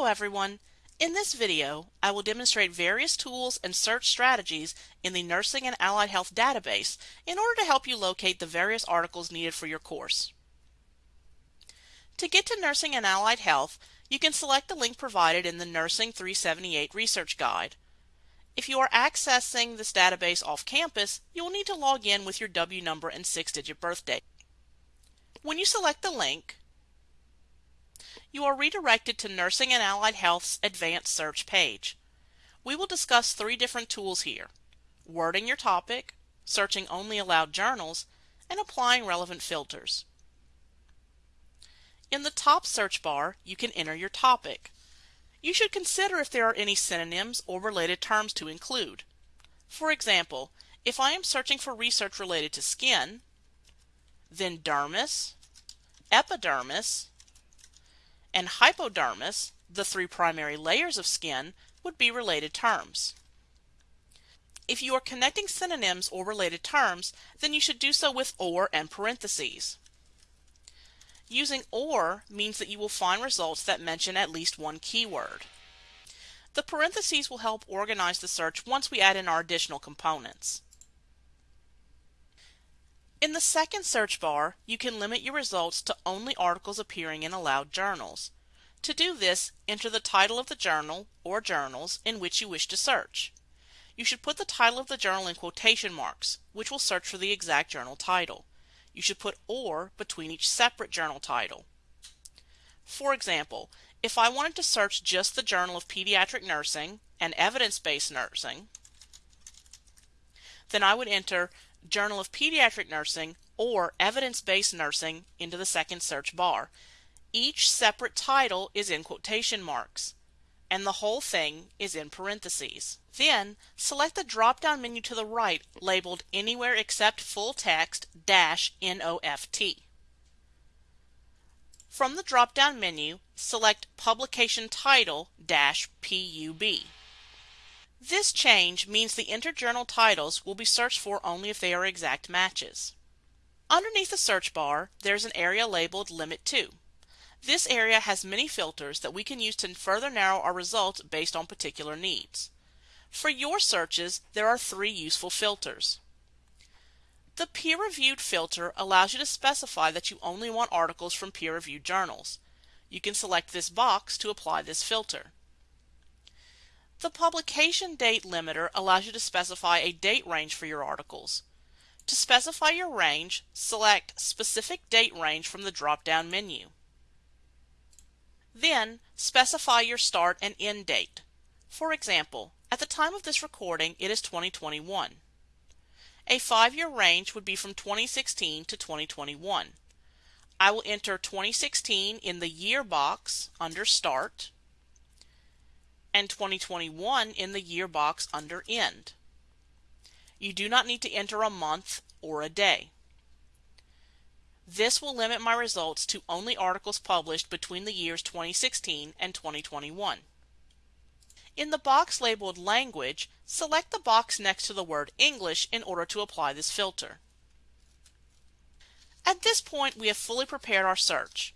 Hello everyone! In this video, I will demonstrate various tools and search strategies in the Nursing and Allied Health database in order to help you locate the various articles needed for your course. To get to Nursing and Allied Health, you can select the link provided in the Nursing 378 Research Guide. If you are accessing this database off campus, you will need to log in with your W number and six-digit birthday. When you select the link, you are redirected to Nursing and Allied Health's Advanced Search page. We will discuss three different tools here. Wording your topic, searching only allowed journals, and applying relevant filters. In the top search bar, you can enter your topic. You should consider if there are any synonyms or related terms to include. For example, if I am searching for research related to skin, then dermis, epidermis, and hypodermis, the three primary layers of skin, would be related terms. If you are connecting synonyms or related terms, then you should do so with OR and parentheses. Using OR means that you will find results that mention at least one keyword. The parentheses will help organize the search once we add in our additional components. In the second search bar, you can limit your results to only articles appearing in allowed journals. To do this, enter the title of the journal or journals in which you wish to search. You should put the title of the journal in quotation marks, which will search for the exact journal title. You should put OR between each separate journal title. For example, if I wanted to search just the Journal of Pediatric Nursing and Evidence-Based Nursing, then I would enter Journal of Pediatric Nursing, or Evidence Based Nursing into the second search bar. Each separate title is in quotation marks, and the whole thing is in parentheses. Then select the drop down menu to the right labeled Anywhere Except Full Text dash NOFT. From the drop down menu, select Publication Title dash PUB. This change means the entered journal titles will be searched for only if they are exact matches. Underneath the search bar, there's an area labeled Limit To. This area has many filters that we can use to further narrow our results based on particular needs. For your searches, there are three useful filters. The peer-reviewed filter allows you to specify that you only want articles from peer-reviewed journals. You can select this box to apply this filter. The publication date limiter allows you to specify a date range for your articles. To specify your range, select Specific Date Range from the drop-down menu. Then, specify your start and end date. For example, at the time of this recording, it is 2021. A five-year range would be from 2016 to 2021. I will enter 2016 in the year box under Start and 2021 in the year box under End. You do not need to enter a month or a day. This will limit my results to only articles published between the years 2016 and 2021. In the box labeled Language, select the box next to the word English in order to apply this filter. At this point, we have fully prepared our search.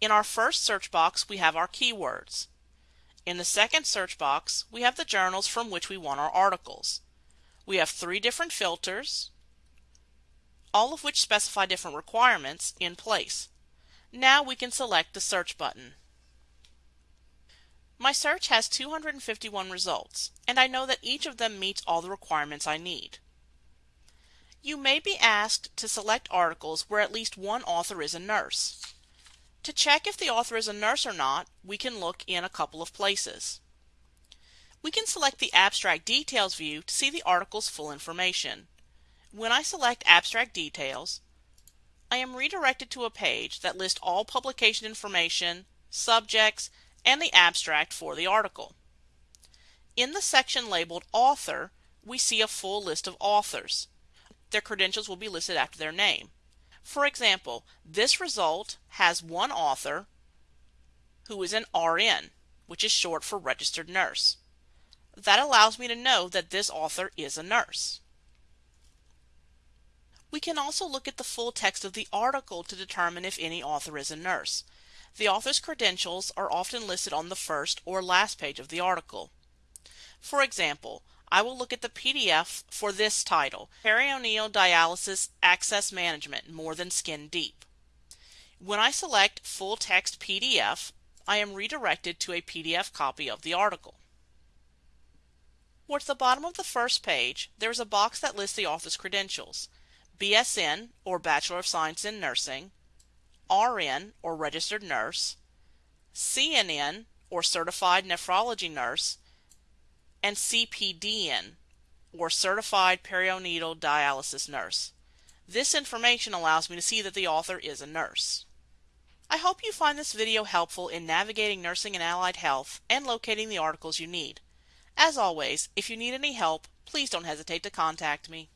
In our first search box, we have our keywords. In the second search box, we have the journals from which we want our articles. We have three different filters, all of which specify different requirements in place. Now we can select the search button. My search has 251 results, and I know that each of them meets all the requirements I need. You may be asked to select articles where at least one author is a nurse. To check if the author is a nurse or not, we can look in a couple of places. We can select the Abstract Details view to see the article's full information. When I select Abstract Details, I am redirected to a page that lists all publication information, subjects, and the abstract for the article. In the section labeled Author, we see a full list of authors. Their credentials will be listed after their name. For example, this result has one author who is an RN, which is short for registered nurse. That allows me to know that this author is a nurse. We can also look at the full text of the article to determine if any author is a nurse. The author's credentials are often listed on the first or last page of the article. For example, I will look at the PDF for this title, Peritoneal Dialysis Access Management More Than Skin Deep. When I select Full Text PDF, I am redirected to a PDF copy of the article. Towards the bottom of the first page, there is a box that lists the author's credentials. BSN, or Bachelor of Science in Nursing, RN, or Registered Nurse, CNN, or Certified Nephrology Nurse, and CPDN, or Certified Peritoneal Dialysis Nurse. This information allows me to see that the author is a nurse. I hope you find this video helpful in navigating nursing and allied health and locating the articles you need. As always, if you need any help, please don't hesitate to contact me.